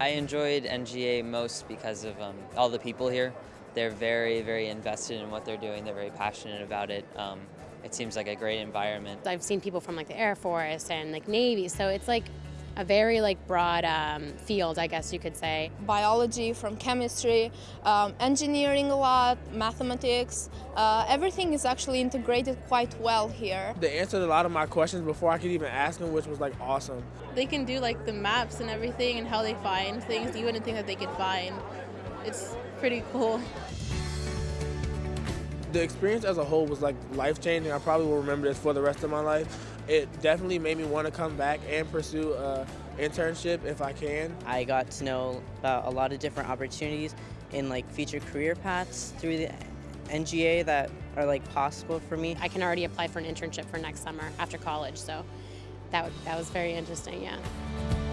I enjoyed NGA most because of um, all the people here. They're very, very invested in what they're doing. They're very passionate about it. Um, it seems like a great environment. I've seen people from like the Air Force and like Navy, so it's like a very like broad um, field, I guess you could say. biology, from chemistry, um, engineering a lot, mathematics. Uh, everything is actually integrated quite well here. They answered a lot of my questions before I could even ask them, which was like awesome. They can do like the maps and everything and how they find things you wouldn't think that they could find. It's pretty cool. The experience as a whole was like life changing. I probably will remember this for the rest of my life. It definitely made me want to come back and pursue an internship if I can. I got to know about a lot of different opportunities in like future career paths through the NGA that are like possible for me. I can already apply for an internship for next summer after college, so that, that was very interesting, yeah.